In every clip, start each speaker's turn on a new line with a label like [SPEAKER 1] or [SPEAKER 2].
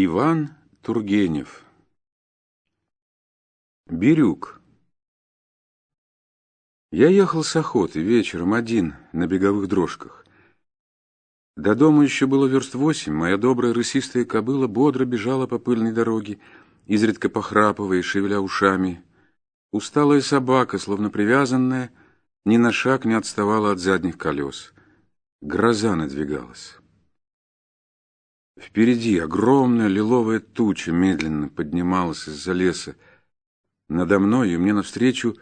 [SPEAKER 1] Иван Тургенев Бирюк Я ехал с охоты вечером один на беговых дрожках. До дома еще было верст восемь, моя добрая рысистая кобыла бодро бежала по пыльной дороге, изредка похрапывая и шевеля ушами. Усталая собака, словно привязанная, ни на шаг не отставала от задних колес. Гроза надвигалась. Впереди огромная лиловая туча медленно поднималась из-за леса. Надо мной и мне навстречу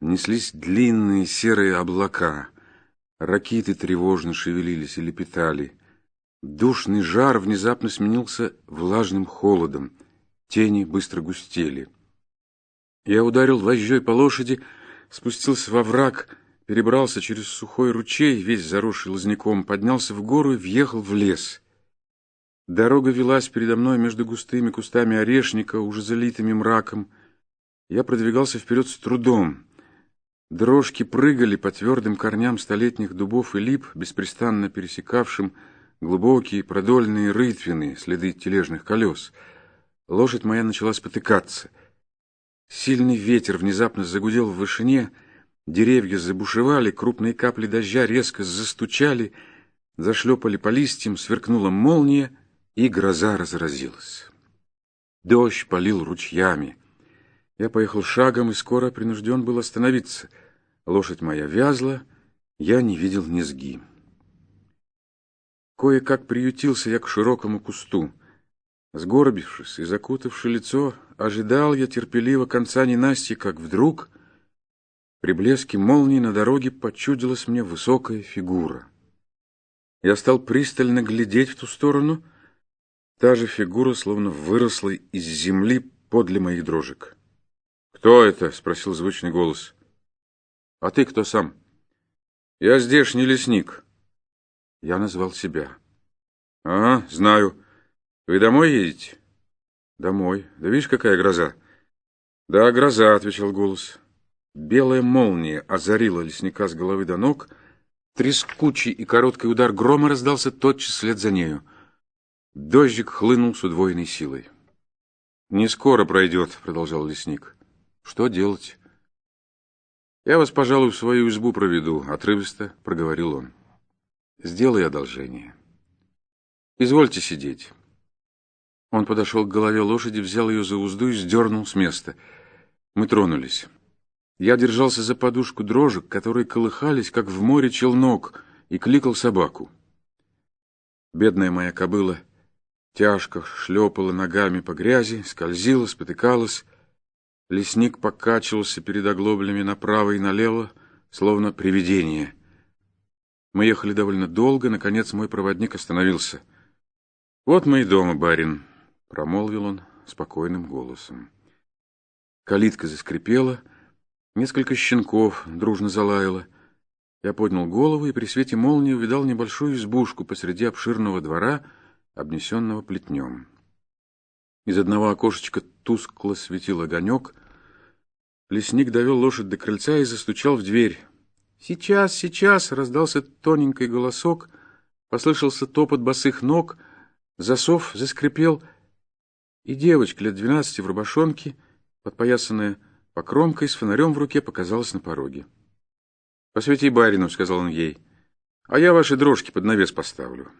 [SPEAKER 1] неслись длинные серые облака. Ракиты тревожно шевелились и лепетали. Душный жар внезапно сменился влажным холодом. Тени быстро густели. Я ударил вожжой по лошади, спустился во враг, перебрался через сухой ручей, весь заросший лозняком, поднялся в гору и въехал в лес. Дорога велась передо мной между густыми кустами орешника, уже залитыми мраком. Я продвигался вперед с трудом. Дрожки прыгали по твердым корням столетних дубов и лип, беспрестанно пересекавшим глубокие продольные рытвины, следы тележных колес. Лошадь моя начала спотыкаться. Сильный ветер внезапно загудел в вышине, деревья забушевали, крупные капли дождя резко застучали, зашлепали по листьям, сверкнула молния — и гроза разразилась. Дождь полил ручьями. Я поехал шагом и скоро принужден был остановиться. Лошадь моя вязла, я не видел низги. Кое-как приютился я к широкому кусту. Сгорбившись и закутавши лицо, ожидал я терпеливо конца ненасти, как вдруг при блеске молнии на дороге почудилась мне высокая фигура. Я стал пристально глядеть в ту сторону — Та же фигура словно выросла из земли подле моих дрожек. «Кто это?» — спросил звучный голос. «А ты кто сам?» «Я здешний лесник». Я назвал себя. «Ага, знаю. Вы домой едете?» «Домой. Да видишь, какая гроза?» «Да, гроза», — отвечал голос. Белая молния озарила лесника с головы до ног. Трескучий и короткий удар грома раздался тотчас след за нею. Дождик хлынул с удвоенной силой. «Не скоро пройдет», — продолжал лесник. «Что делать?» «Я вас, пожалуй, в свою избу проведу», — отрывисто проговорил он. «Сделай одолжение. Извольте сидеть». Он подошел к голове лошади, взял ее за узду и сдернул с места. Мы тронулись. Я держался за подушку дрожек, которые колыхались, как в море челнок, и кликал собаку. Бедная моя кобыла — тяжко шлепала ногами по грязи, скользила, спотыкалась. Лесник покачивался перед оглоблями направо и налево, словно привидение. Мы ехали довольно долго, наконец мой проводник остановился. «Вот мы и дома, барин», — промолвил он спокойным голосом. Калитка заскрипела, несколько щенков дружно залаяло. Я поднял голову и при свете молнии увидал небольшую избушку посреди обширного двора — обнесенного плетнем. Из одного окошечка тускло светил огонек. Лесник довел лошадь до крыльца и застучал в дверь. «Сейчас, сейчас!» — раздался тоненький голосок, послышался топот босых ног, засов заскрипел, и девочка лет двенадцати в рубашонке, подпоясанная покромкой, с фонарем в руке, показалась на пороге. «Посвети барину», — сказал он ей, — «а я ваши дрожки под навес поставлю».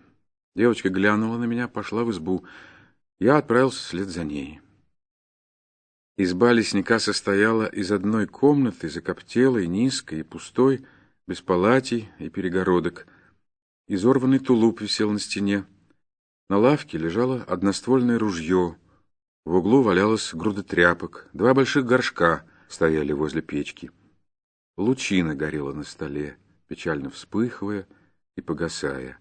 [SPEAKER 1] Девочка глянула на меня, пошла в избу. Я отправился вслед за ней. Изба лесника состояла из одной комнаты, закоптелой, низкой и пустой, без палатей и перегородок. Изорванный тулуп висел на стене. На лавке лежало одноствольное ружье. В углу валялась груда тряпок. Два больших горшка стояли возле печки. Лучина горела на столе, печально вспыхивая и погасая.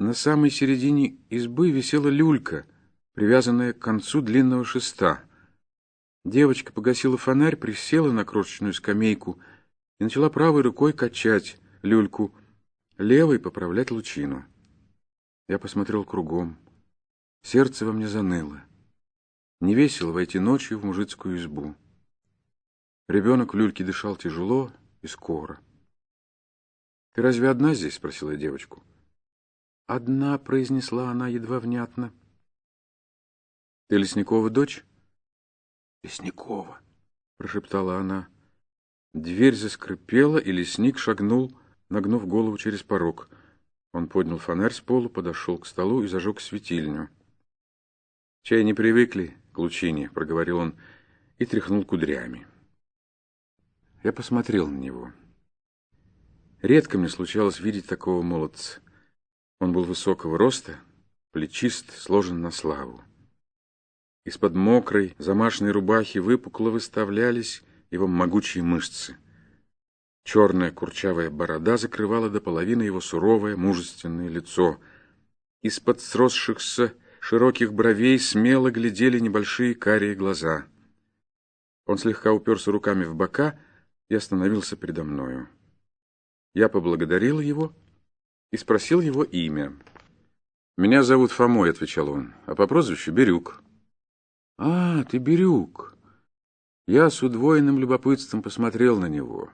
[SPEAKER 1] На самой середине избы висела люлька, привязанная к концу длинного шеста. Девочка погасила фонарь, присела на крошечную скамейку и начала правой рукой качать люльку, левой поправлять лучину. Я посмотрел кругом. Сердце во мне заныло. Не весело войти ночью в мужицкую избу. Ребенок в люльке дышал тяжело и скоро. — Ты разве одна здесь? — спросила девочку. — Одна, — произнесла она едва внятно. Ты Лесникова дочь?
[SPEAKER 2] Лесникова,
[SPEAKER 1] прошептала она. Дверь заскрипела, и лесник шагнул, нагнув голову через порог. Он поднял фонарь с полу, подошел к столу и зажег светильню. «Чай не привыкли к лучине», — проговорил он и тряхнул кудрями. Я посмотрел на него. Редко мне случалось видеть такого молодца. Он был высокого роста, плечист, сложен на славу. Из-под мокрой, замашенной рубахи выпукло выставлялись его могучие мышцы. Черная курчавая борода закрывала до половины его суровое, мужественное лицо. Из-под сросшихся широких бровей смело глядели небольшие карие глаза. Он слегка уперся руками в бока и остановился передо мною. Я поблагодарил его и спросил его имя. «Меня зовут Фомой», — отвечал он, — «а по прозвищу Бирюк». «А, ты Бирюк». Я с удвоенным любопытством посмотрел на него.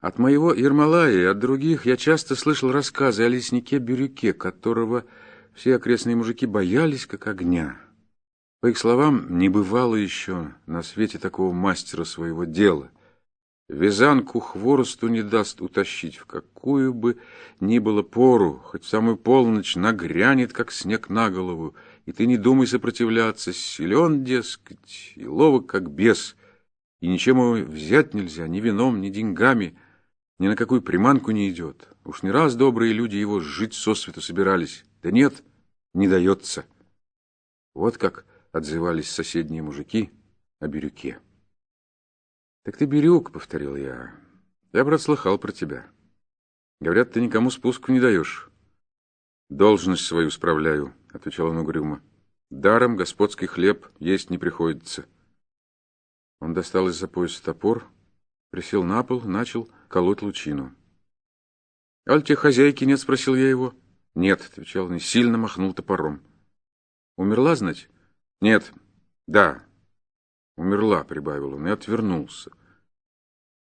[SPEAKER 1] От моего Ермолая и от других я часто слышал рассказы о леснике Бирюке, которого все окрестные мужики боялись как огня. По их словам, не бывало еще на свете такого мастера своего дела. Вязанку хворосту не даст утащить в какую бы ни было пору, хоть в самую полночь нагрянет, как снег на голову, и ты не думай сопротивляться, силен, дескать, и ловок, как бес, и ничем его взять нельзя, ни вином, ни деньгами — ни на какую приманку не идет. Уж не раз добрые люди его жить сосвету собирались. Да нет, не дается. Вот как отзывались соседние мужики о Бирюке. «Так ты Бирюк», — повторил я. «Я, брат, слыхал про тебя. Говорят, ты никому спуску не даешь». «Должность свою справляю», — отвечал он угрюмо. «Даром господский хлеб есть не приходится». Он достал из-за пояса топор, присел на пол, начал колоть лучину. — Аль тебе хозяйки нет? — спросил я его. — Нет, — отвечал он сильно махнул топором. — Умерла, знать? — Нет. — Да. — Умерла, — прибавил он и отвернулся.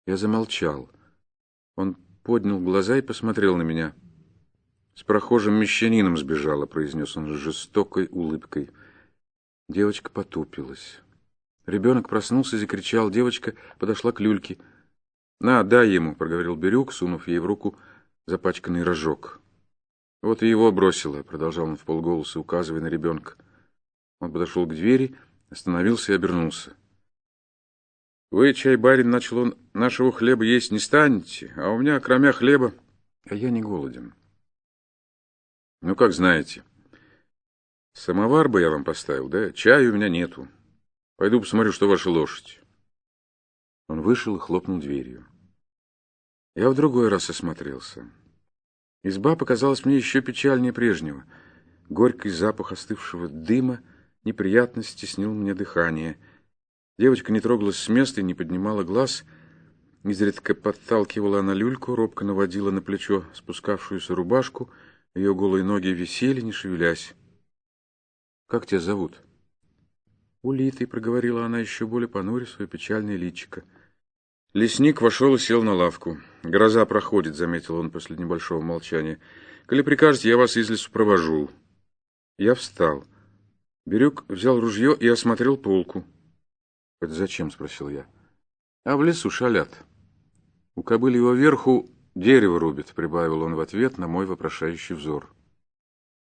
[SPEAKER 1] Я замолчал. Он поднял глаза и посмотрел на меня. — С прохожим мещанином сбежала, — произнес он с жестокой улыбкой. Девочка потупилась. Ребенок проснулся и закричал. Девочка подошла к люльке — «На, дай ему», — проговорил Бирюк, сунув ей в руку запачканный рожок. «Вот и его бросила», — продолжал он в полголоса, указывая на ребенка. Он подошел к двери, остановился и обернулся. «Вы, чай, барин, начал он, нашего хлеба есть не станете, а у меня, кроме хлеба, а я не голоден». «Ну, как знаете. Самовар бы я вам поставил, да? Чая у меня нету. Пойду посмотрю, что ваша лошадь». Он вышел и хлопнул дверью. Я в другой раз осмотрелся. Изба показалась мне еще печальнее прежнего. Горький запах остывшего дыма неприятно стеснил мне дыхание. Девочка не трогалась с места и не поднимала глаз. Изредка подталкивала она люльку, робко наводила на плечо спускавшуюся рубашку. Ее голые ноги висели, не шевелясь. «Как тебя зовут?» «Улитой», — проговорила она еще более понуря свое печальное личико. Лесник вошел и сел на лавку. «Гроза проходит», — заметил он после небольшого молчания. «Коли прикажете, я вас из лесу провожу». Я встал. Бирюк взял ружье и осмотрел полку. «Это зачем?» — спросил я. «А в лесу шалят. У кобыли его верху дерево рубит», — прибавил он в ответ на мой вопрошающий взор.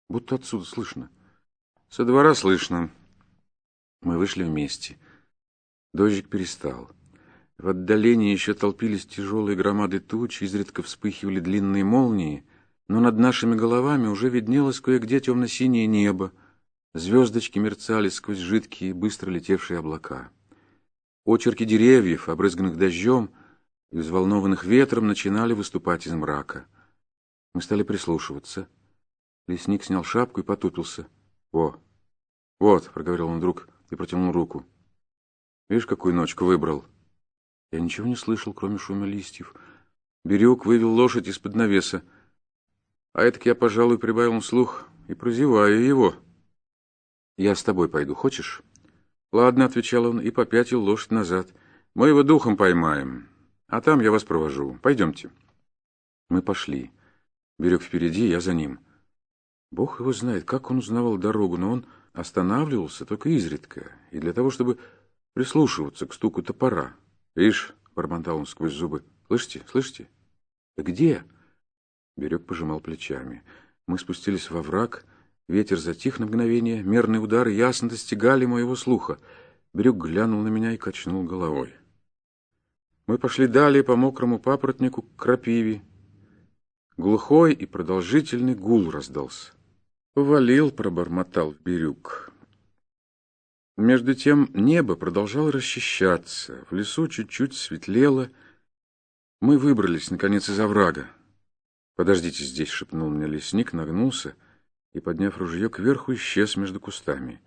[SPEAKER 1] «Будто отсюда слышно». «Со двора слышно». Мы вышли вместе. Дождик перестал. В отдалении еще толпились тяжелые громады туч, изредка вспыхивали длинные молнии, но над нашими головами уже виднелось кое-где темно-синее небо, звездочки мерцали сквозь жидкие, быстро летевшие облака. Очерки деревьев, обрызганных дождем и взволнованных ветром, начинали выступать из мрака. Мы стали прислушиваться. Лесник снял шапку и потупился. «Во! Вот!» — проговорил он вдруг и протянул руку. «Видишь, какую ночку выбрал?» Я ничего не слышал, кроме шума листьев. Берег вывел лошадь из-под навеса. А это я, пожалуй, прибавил слух и прозеваю его. «Я с тобой пойду, хочешь?» «Ладно», — отвечал он и попятил лошадь назад. «Мы его духом поймаем, а там я вас провожу. Пойдемте». Мы пошли. Берег впереди, я за ним. Бог его знает, как он узнавал дорогу, но он останавливался только изредка, и для того, чтобы прислушиваться к стуку топора. «Ишь!» — бормотал он сквозь зубы. «Слышите? Слышите?» «Да где?» Берег пожимал плечами. Мы спустились во враг, ветер затих на мгновение, мерные удары ясно достигали моего слуха. Берег глянул на меня и качнул головой. Мы пошли далее по мокрому папоротнику к крапиве. Глухой и продолжительный гул раздался. Повалил, пробормотал Бирюк. Между тем небо продолжало расчищаться, в лесу чуть-чуть светлело. Мы выбрались, наконец, из оврага. «Подождите здесь», — шепнул мне лесник, нагнулся и, подняв ружье кверху, исчез между кустами.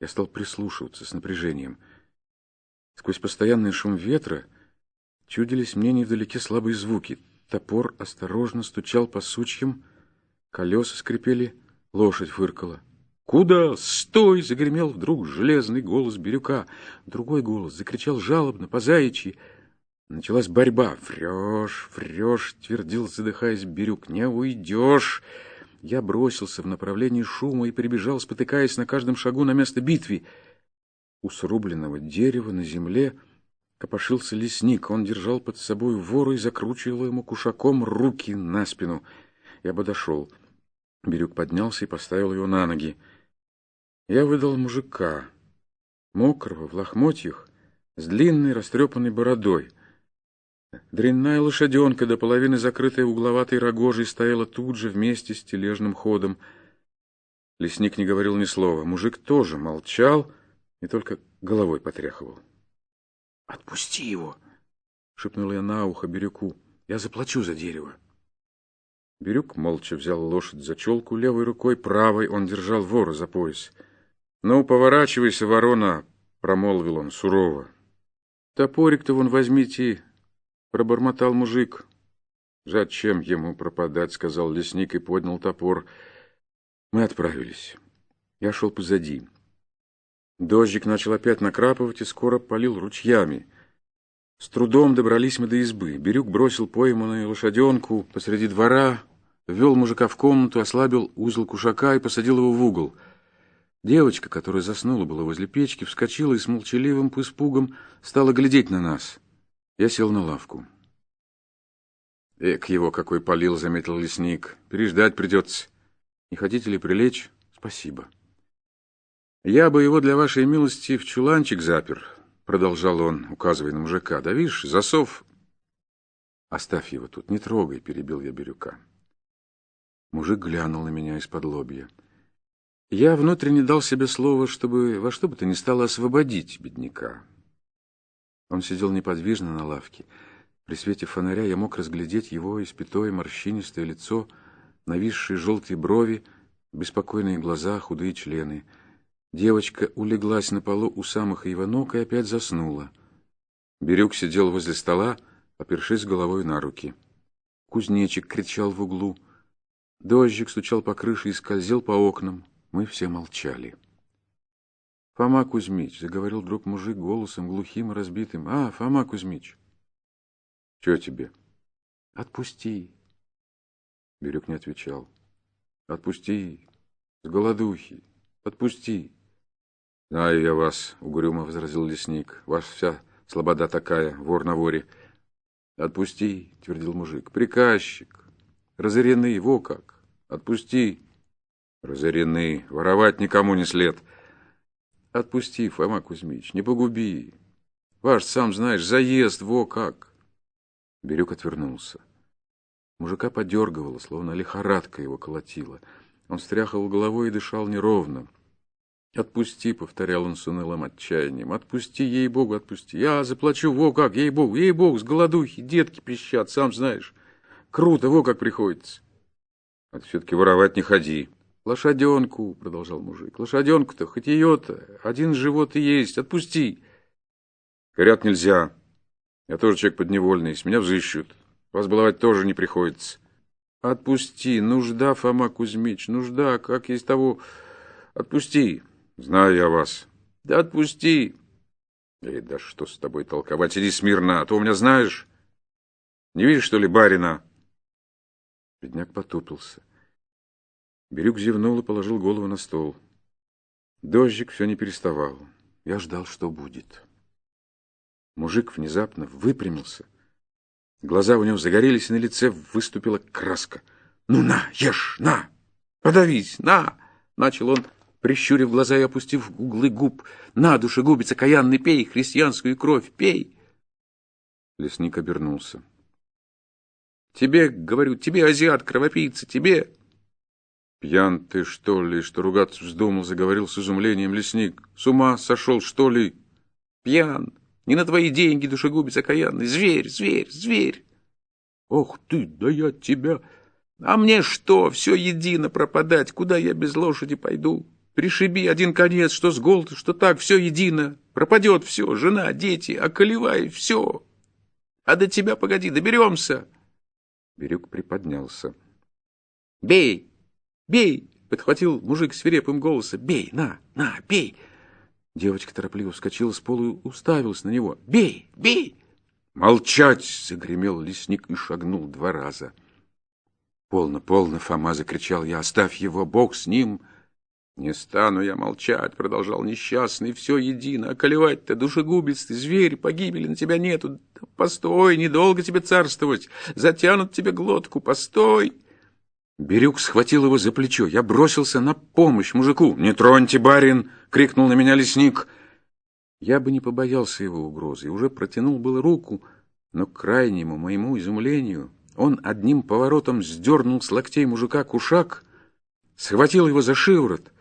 [SPEAKER 1] Я стал прислушиваться с напряжением. Сквозь постоянный шум ветра чудились мне невдалеке слабые звуки. Топор осторожно стучал по сучьям, колеса скрипели, лошадь фыркала. «Куда? Стой!» — загремел вдруг железный голос Бирюка. Другой голос закричал жалобно, по заячьи. Началась борьба. «Врешь, врешь!» — твердил, задыхаясь Бирюк. «Не уйдешь!» Я бросился в направлении шума и прибежал, спотыкаясь на каждом шагу на место битвы. У срубленного дерева на земле копошился лесник. Он держал под собой вору и закручивал ему кушаком руки на спину. Я подошел. Бирюк поднялся и поставил его на ноги. Я выдал мужика, мокрого, в лохмотьях, с длинной растрепанной бородой. Дрянная лошаденка, до половины закрытая угловатой рогожей, стояла тут же вместе с тележным ходом. Лесник не говорил ни слова. Мужик тоже молчал и только головой потряхивал. — Отпусти его! — шепнул я на ухо Бирюку. — Я заплачу за дерево. Бирюк молча взял лошадь за челку левой рукой, правой он держал вора за пояс. — Ну, поворачивайся, ворона! — промолвил он сурово. — Топорик-то вон возьмите, Пробормотал мужик. «Зачем ему пропадать?» — сказал лесник и поднял топор. Мы отправились. Я шел позади. Дождик начал опять накрапывать и скоро полил ручьями. С трудом добрались мы до избы. Бирюк бросил пойманную лошаденку посреди двора, ввел мужика в комнату, ослабил узел кушака и посадил его в угол. Девочка, которая заснула была возле печки, вскочила и с молчаливым испугом стала глядеть на нас — я сел на лавку. Эк, его какой полил, заметил лесник. Переждать придется. Не хотите ли прилечь? Спасибо. Я бы его для вашей милости в чуланчик запер, продолжал он, указывая на мужика. Да видишь, засов... Оставь его тут, не трогай, перебил я Бирюка. Мужик глянул на меня из-под лобья. Я внутренне дал себе слово, чтобы во что бы то ни стало освободить бедняка. Он сидел неподвижно на лавке. При свете фонаря я мог разглядеть его испятое морщинистое лицо, нависшие желтые брови, беспокойные глаза, худые члены. Девочка улеглась на полу у самых его ног и опять заснула. Бирюк сидел возле стола, опершись головой на руки. Кузнечик кричал в углу. Дождик стучал по крыше и скользил по окнам. Мы все молчали. — Фома Кузьмич, — заговорил вдруг мужик голосом глухим и разбитым. — А, Фома Кузьмич. — Че тебе? — Отпусти. Бирюк не отвечал. — Отпусти. С голодухи. Отпусти. — Знаю я вас, — угрюмо возразил лесник. — Ваша вся слобода такая, вор на воре. — Отпусти, — твердил мужик. — Приказчик. Разоренный, во как. Отпусти. Разоренный. Воровать никому не след. — Отпусти, Фома Кузьмич, не погуби. Ваш, сам знаешь, заезд, во как. Бирюк отвернулся. Мужика подергивало, словно лихорадка его колотила. Он стряхивал головой и дышал неровно. «Отпусти», — повторял он с унылым отчаянием, — «отпусти, ей-богу, отпусти. Я заплачу, во как, ей-богу, ей-богу, с голодухи, детки пищат, сам знаешь. Круто, во как приходится». «А ты все-таки воровать не ходи», «Лошаденку», — продолжал мужик, — «лошаденку-то, хоть ее-то, один живот и есть, отпусти». «Горят нельзя. Я тоже человек подневольный, с меня взыщут. Вас баловать тоже не приходится». «Отпусти, нужда, Фома Кузьмич, нужда, как есть того. Отпусти». «Знаю я вас». «Да отпусти». «Эй, да что с тобой толковать, иди смирно, а то у меня знаешь. Не видишь, что ли, барина?» Бедняк потупился. Бирюк зевнул и положил голову на стол. Дождик все не переставал. Я ждал, что будет. Мужик внезапно выпрямился. Глаза у него загорелись, и на лице выступила краска. «Ну на, ешь, на! Подавись, на!» Начал он, прищурив глаза и опустив углы губ. «На, душегубица, каянный, пей христианскую кровь, пей!» Лесник обернулся. «Тебе, говорю, тебе, азиат, кровопийца, тебе!» «Пьян ты, что ли, что ругаться вздумал?» — заговорил с изумлением лесник. «С ума сошел, что ли?» «Пьян! Не на твои деньги, душегубец окаянный! Зверь, зверь, зверь!» «Ох ты, да я тебя...» «А мне что, все едино пропадать? Куда я без лошади пойду? Пришиби один конец, что с голоду, что так, все едино. Пропадет все, жена, дети, околевай, все. А до тебя, погоди, доберемся!» Бирюк приподнялся. «Бей!» «Бей!» — подхватил мужик свирепым голосом. «Бей! На! На! Бей!» Девочка торопливо вскочила с пола и уставилась на него. «Бей! Бей!» «Молчать!» — загремел лесник и шагнул два раза. «Полно, полно!» — Фома закричал я. «Оставь его, Бог с ним!» «Не стану я молчать!» — продолжал несчастный. «Все едино! Околевать-то, душегубец ты, зверь, погибели на тебя нету! Постой, недолго тебе царствовать! Затянут тебе глотку! Постой!» Бирюк схватил его за плечо. Я бросился на помощь мужику. «Не троньте, барин!» — крикнул на меня лесник. Я бы не побоялся его угрозы уже протянул было руку, но к крайнему моему изумлению он одним поворотом сдернул с локтей мужика кушак, схватил его за шиворот,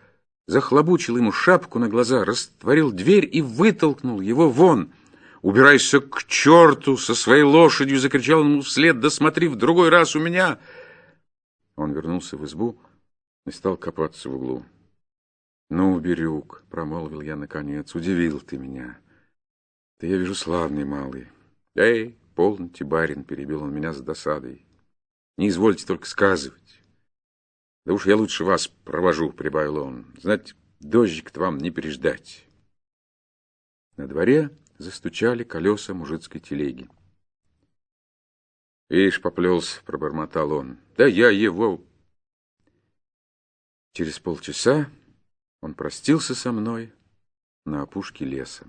[SPEAKER 1] захлобучил ему шапку на глаза, растворил дверь и вытолкнул его вон. «Убирайся к черту со своей лошадью!» — закричал ему вслед. «Да смотри, в другой раз у меня!» Он вернулся в избу и стал копаться в углу. «Ну, Бирюк», — промолвил я наконец, — «удивил ты меня. Ты, я вижу, славный малый». «Эй, полноте, барин», — перебил он меня с досадой. «Не извольте только сказывать». «Да уж я лучше вас провожу», — прибавил он. «Знать, дождик-то вам не переждать». На дворе застучали колеса мужицкой телеги. «Ишь, поплелся», — пробормотал он. «Да я его...» Через полчаса он простился со мной на опушке леса.